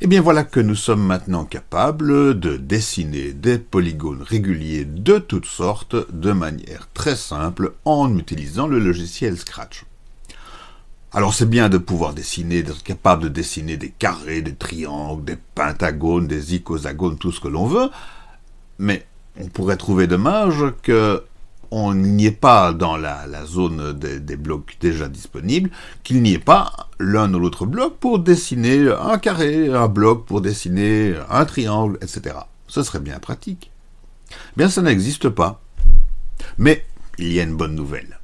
Et bien voilà que nous sommes maintenant capables de dessiner des polygones réguliers de toutes sortes de manière très simple en utilisant le logiciel Scratch. Alors c'est bien de pouvoir dessiner, d'être capable de dessiner des carrés, des triangles, des pentagones, des icosagones, tout ce que l'on veut, mais on pourrait trouver dommage que on n'y est pas dans la, zone des, blocs déjà disponibles, qu'il n'y ait pas l'un ou l'autre bloc pour dessiner un carré, un bloc pour dessiner un triangle, etc. Ce serait bien pratique. Bien, ça n'existe pas. Mais il y a une bonne nouvelle.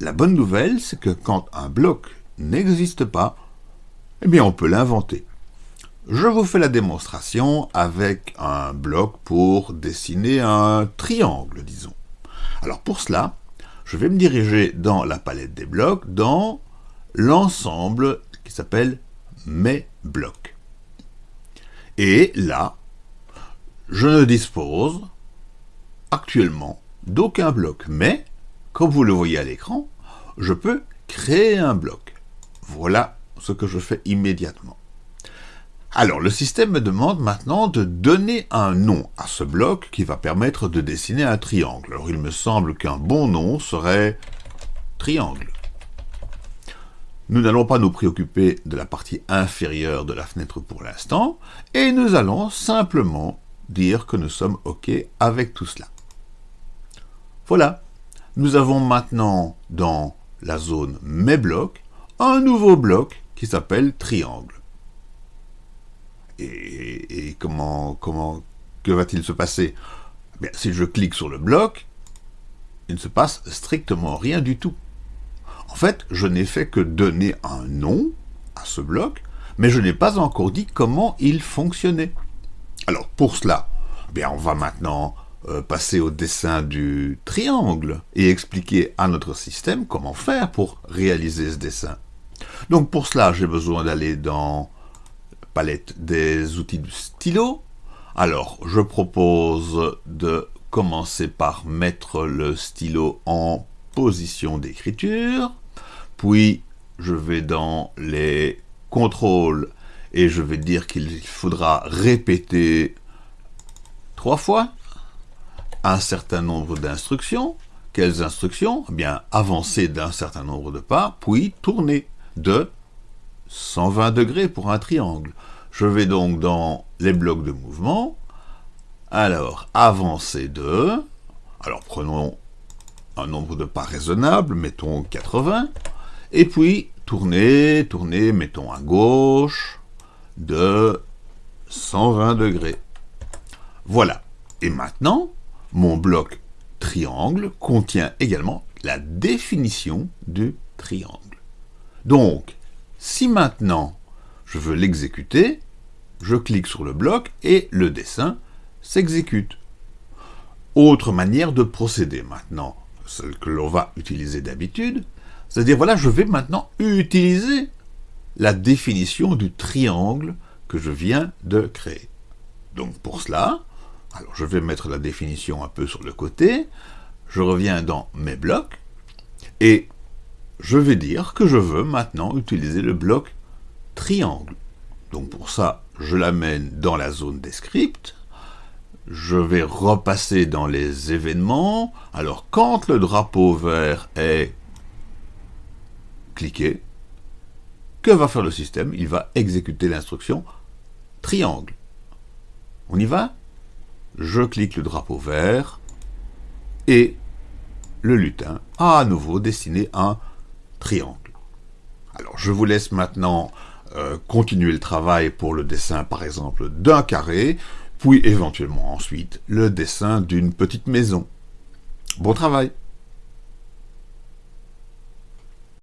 La bonne nouvelle, c'est que quand un bloc n'existe pas, eh bien on peut l'inventer. Je vous fais la démonstration avec un bloc pour dessiner un triangle, disons. Alors pour cela, je vais me diriger dans la palette des blocs, dans l'ensemble qui s'appelle Mes blocs. Et là, je ne dispose actuellement d'aucun bloc, mais, comme vous le voyez à l'écran, je peux créer un bloc. Voilà ce que je fais immédiatement. Alors, le système me demande maintenant de donner un nom à ce bloc qui va permettre de dessiner un triangle. Alors, il me semble qu'un bon nom serait triangle. Nous n'allons pas nous préoccuper de la partie inférieure de la fenêtre pour l'instant, et nous allons simplement dire que nous sommes OK avec tout cela. Voilà, nous avons maintenant dans la zone Mes blocs un nouveau bloc qui s'appelle triangle. Et, comment, comment, que va-t-il se passer? Bien, Si je clique sur le bloc, il ne se passe strictement rien du tout. En fait, je n'ai fait que donner un nom à ce bloc, mais je n'ai pas encore dit comment il fonctionnait. Alors, pour cela, bien, on va maintenant euh, passer au dessin du triangle et expliquer à notre système comment faire pour réaliser ce dessin. Donc pour cela, j'ai besoin d'aller dans palette des outils du stylo. Alors, je propose de commencer par mettre le stylo en position d'écriture, puis je vais dans les contrôles et je vais dire qu'il faudra répéter trois fois un certain nombre d'instructions. Quelles instructions? Eh Bien, avancer d'un certain nombre de pas, puis tourner de 120 degrés pour un triangle. Je vais donc dans les blocs de mouvement. Alors, avancer de... Alors, prenons un nombre de pas raisonnable, mettons 80. Et puis, tourner, tourner, mettons à gauche, de 120 degrés. Voilà. Et maintenant, mon bloc triangle contient également la définition du triangle. Donc, si maintenant je veux l'exécuter, je clique sur le bloc et le dessin s'exécute. Autre manière de procéder maintenant, celle que l'on va utiliser d'habitude, c'est-à-dire voilà, je vais maintenant utiliser la définition du triangle que je viens de créer. Donc pour cela, alors je vais mettre la définition un peu sur le côté, je reviens dans mes blocs, et je vais dire que je veux maintenant utiliser le bloc triangle. Donc pour ça, je l'amène dans la zone des scripts. Je vais repasser dans les événements. Alors quand le drapeau vert est cliqué, que va faire le système? Il va exécuter l'instruction triangle. On y va? Je clique le drapeau vert et le lutin a à nouveau dessiné un triangle. Alors je vous laisse maintenant euh, continuer le travail pour le dessin par exemple d'un carré, puis éventuellement ensuite le dessin d'une petite maison. Bon travail